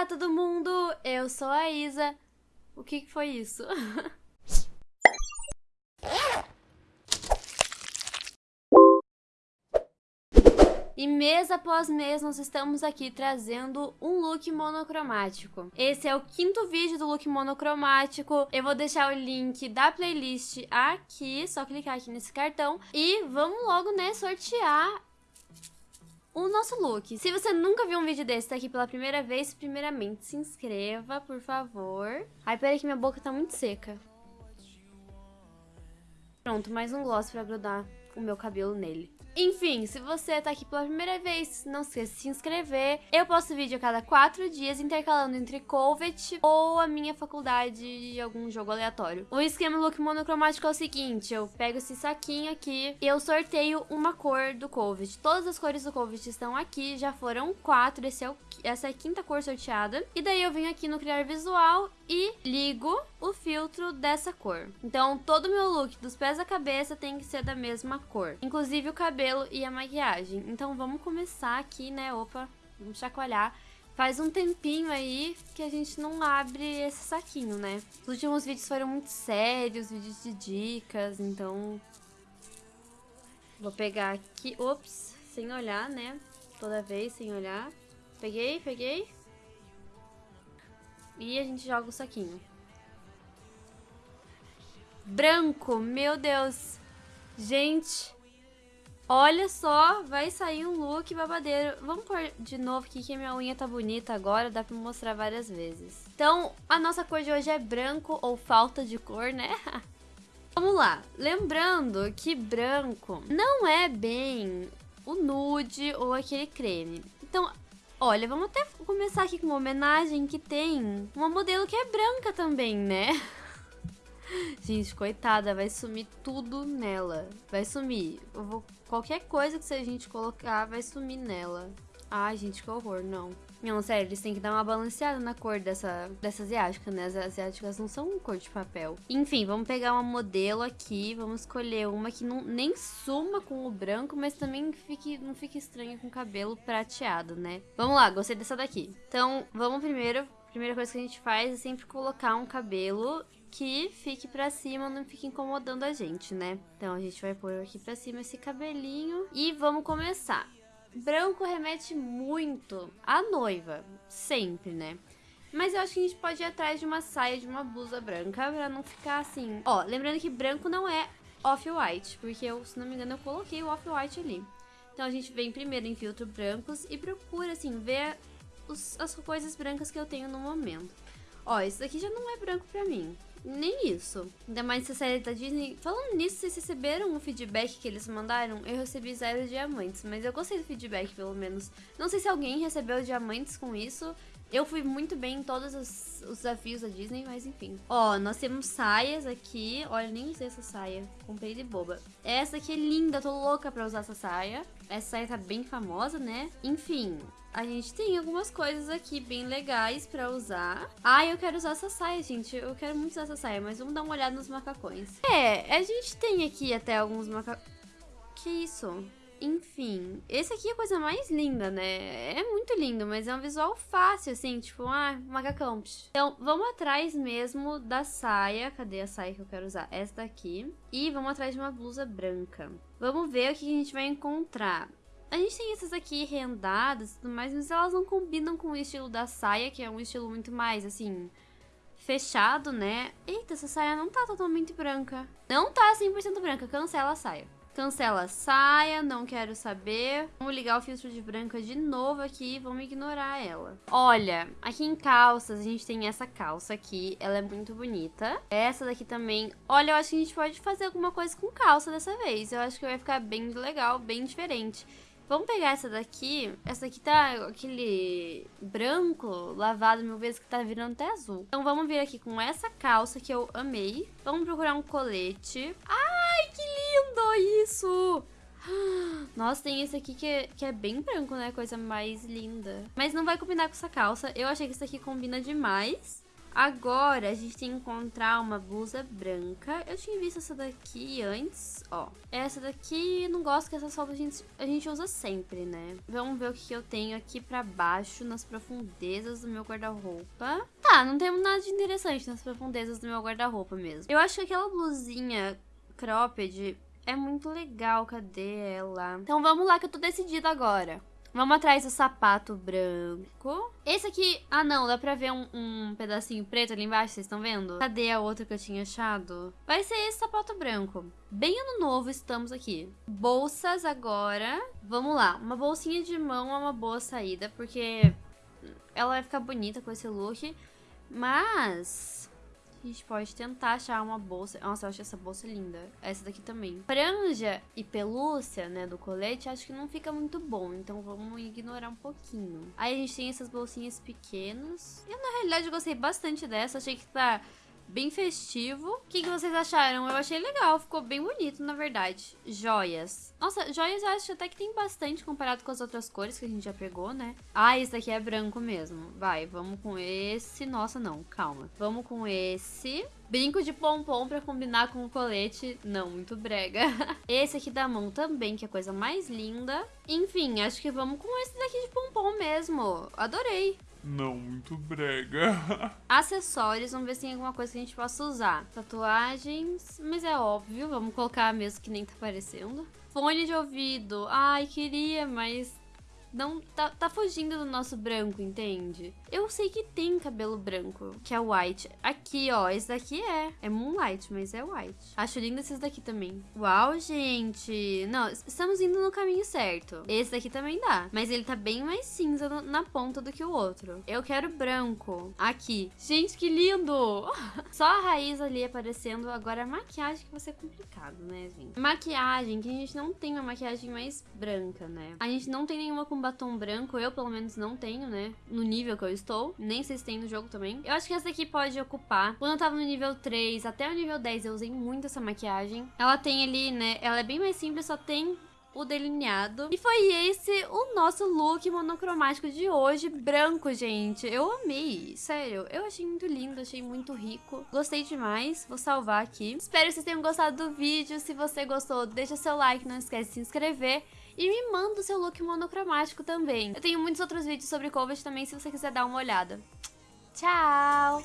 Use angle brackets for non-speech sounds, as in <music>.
Olá, todo mundo! Eu sou a Isa. O que, que foi isso? <laughs> E mês após mês nós estamos aqui trazendo um look monocromático. Esse é o quinto vídeo do look monocromático. Eu vou deixar o link da playlist aqui, só clicar aqui nesse cartão. E vamos logo, né, sortear o nosso look. Se você nunca viu um vídeo desse, tá aqui pela primeira vez, primeiramente se inscreva, por favor. Ai, peraí que minha boca tá muito seca. Pronto, mais um gloss pra grudar o meu cabelo nele. Enfim, se você tá aqui pela primeira vez, não esqueça de se inscrever. Eu posto vídeo a cada quatro dias, intercalando entre Covet ou a minha faculdade de algum jogo aleatório. O esquema look monocromático é o seguinte, eu pego esse saquinho aqui e eu sorteio uma cor do Covet. Todas as cores do Covet estão aqui, já foram quatro, esse é o, essa é a quinta cor sorteada. E daí eu venho aqui no Criar Visual e ligo o filtro dessa cor. Então, todo o meu look, dos pés à cabeça, tem que ser da mesma cor. Inclusive o cabelo e a maquiagem. Então, vamos começar aqui, né? Opa, vamos chacoalhar. Faz um tempinho aí que a gente não abre esse saquinho, né? Os últimos vídeos foram muito sérios, vídeos de dicas, então... Vou pegar aqui, ops, sem olhar, né? Toda vez sem olhar. Peguei, peguei. E a gente joga o saquinho. Branco, meu Deus. Gente, olha só, vai sair um look babadeiro. Vamos pôr de novo aqui que minha unha tá bonita agora, dá pra mostrar várias vezes. Então, a nossa cor de hoje é branco ou falta de cor, né? <laughs> Vamos lá, lembrando que branco não é bem o nude ou aquele creme. Então, Olha, vamos até começar aqui com uma homenagem que tem uma modelo que é branca também, né? <laughs> Gente, coitada, vai sumir tudo nela. Vai sumir. Vou... Qualquer coisa que a gente colocar vai sumir nela. Ai, gente, que horror, não. Não, sério, eles têm que dar uma balanceada na cor dessa, dessa asiática, né? As asiáticas não são cor de papel. Enfim, vamos pegar uma modelo aqui, vamos escolher uma que não, nem suma com o branco, mas também fique, não fique estranha com o cabelo prateado, né? Vamos lá, gostei dessa daqui. Então, vamos primeiro, primeira coisa que a gente faz é sempre colocar um cabelo que fique pra cima, não fique incomodando a gente, né? Então, a gente vai pôr aqui pra cima esse cabelinho e vamos começar. Branco remete muito à noiva, sempre, né? Mas eu acho que a gente pode ir atrás de uma saia, de uma blusa branca, pra não ficar assim... Ó, lembrando que branco não é off-white, porque eu, se não me engano, eu coloquei o off-white ali. Então a gente vem primeiro em filtro brancos e procura, assim, ver os, as coisas brancas que eu tenho no momento. Ó, esse daqui já não é branco pra mim. Nem isso. Ainda mais essa série da Disney. Falando nisso, vocês receberam o feedback que eles mandaram? Eu recebi zero diamantes, mas eu gostei do feedback, pelo menos. Não sei se alguém recebeu diamantes com isso. Eu fui muito bem em todos os, os, desafios da Disney, mas enfim. Ó, nós temos saias aqui. Olha, nem usei essa saia. Comprei de boba. Essa aqui é linda, tô louca pra usar essa saia. Essa saia tá bem famosa, né? Enfim, a gente tem algumas coisas aqui bem legais pra usar. Ah, eu quero usar essa saia, gente. Eu quero muito usar essa saia, mas vamos dar uma olhada nos macacões. É, a gente tem aqui até alguns macacões... Que isso? Enfim, esse aqui é a coisa mais linda, né? É muito lindo, mas é um visual fácil, assim, tipo, ah, macacão. Então, vamos atrás mesmo da saia. Cadê a saia que eu quero usar? Essa daqui. E vamos atrás de uma blusa branca. Vamos ver o que a gente vai encontrar. A gente tem essas aqui rendadas e tudo mais, mas elas não combinam com o estilo da saia, que é um estilo muito mais, assim, fechado, né? Eita, essa saia não tá totalmente branca. Não tá 100% branca, cancela a saia. Cancela saia, não quero saber. Vamos ligar o filtro de branca de novo aqui vamos ignorar ela. Olha, aqui em calças a gente tem essa calça aqui, ela é muito bonita. Essa daqui também. Olha, eu acho que a gente pode fazer alguma coisa com calça dessa vez. Eu acho que vai ficar bem legal, bem diferente. Vamos pegar essa daqui. Essa daqui tá aquele branco lavado mil vezes que tá virando até azul. Então vamos vir aqui com essa calça que eu amei. Vamos procurar um colete. Que isso! Nossa, tem esse aqui que é, que é bem branco, né? Coisa mais linda. Mas não vai combinar com essa calça. Eu achei que isso aqui combina demais. Agora, a gente tem que encontrar uma blusa branca. Eu tinha visto essa daqui antes, ó. Essa daqui, não gosto que essa solda a gente, a gente usa sempre, né? Vamos ver o que eu tenho aqui pra baixo, nas profundezas do meu guarda-roupa. Tá, não temos nada de interessante nas profundezas do meu guarda-roupa mesmo. Eu acho que aquela blusinha cropped é muito legal. Cadê ela? Então vamos lá que eu tô decidida agora. Vamos atrás do sapato branco. Esse aqui... Ah, não. Dá pra ver um, um, pedacinho preto ali embaixo, vocês estão vendo? Cadê a outra que eu tinha achado? Vai ser esse sapato branco. Bem ano novo estamos aqui. Bolsas agora. Vamos lá. Uma bolsinha de mão é uma boa saída, porque ela vai ficar bonita com esse look. Mas... A gente pode tentar achar uma bolsa. Nossa, eu acho essa bolsa linda. Essa daqui também. Franja e pelúcia, né, do colete, acho que não fica muito bom. Então vamos ignorar um pouquinho. Aí a gente tem essas bolsinhas pequenas. Eu, na realidade, gostei bastante dessa. Achei que tá bem festivo. O que, que, vocês acharam? Eu achei legal, ficou bem bonito, na verdade. Joias. Nossa, joias eu acho até que tem bastante comparado com as outras cores que a gente já pegou, né? Ah, esse daqui é branco mesmo. Vai, vamos com esse. Nossa, não, calma. Vamos com esse. Brinco de pompom pra combinar com o colete. Não, muito brega. <laughs> Esse aqui da mão também, que é a coisa mais linda. Enfim, acho que vamos com esse daqui de pompom mesmo. Adorei. Não, muito brega. <laughs> Acessórios, vamos ver se tem alguma coisa que a gente possa usar. Tatuagens, mas é óbvio, vamos colocar mesmo que nem tá aparecendo. Fone de ouvido, ai, queria, mas não tá, tá fugindo do nosso branco, entende? Eu sei que tem cabelo branco, que é white. Aqui, ó, esse daqui é. É Moonlight, mas é white. Acho lindo esses daqui também. Uau, gente. Não, estamos indo no caminho certo. Esse daqui também dá. Mas ele tá bem mais cinza no, na ponta do que o outro. Eu quero branco. Aqui. Gente, que lindo! <laughs> Só a raiz ali aparecendo. Agora a maquiagem que vai ser complicado, né, gente? Maquiagem, que a gente não tem uma maquiagem mais branca, né? A gente não tem nenhuma com batom branco. Eu, pelo menos, não tenho, né? No nível que eu estou. Nem sei se tem no jogo também. Eu acho que essa aqui pode ocupar. Quando eu tava no nível 3 até o nível 10, eu usei muito essa maquiagem. Ela tem ali, né? Ela é bem mais simples, só tem o delineado. E foi esse o nosso look monocromático de hoje, branco, gente. Eu amei, sério. Eu achei muito lindo, achei muito rico. Gostei demais, vou salvar aqui. Espero que vocês tenham gostado do vídeo. Se você gostou, deixa seu like, não esquece de se inscrever. E me manda o seu look monocromático também. Eu tenho muitos outros vídeos sobre cover também, se você quiser dar uma olhada. Tchau!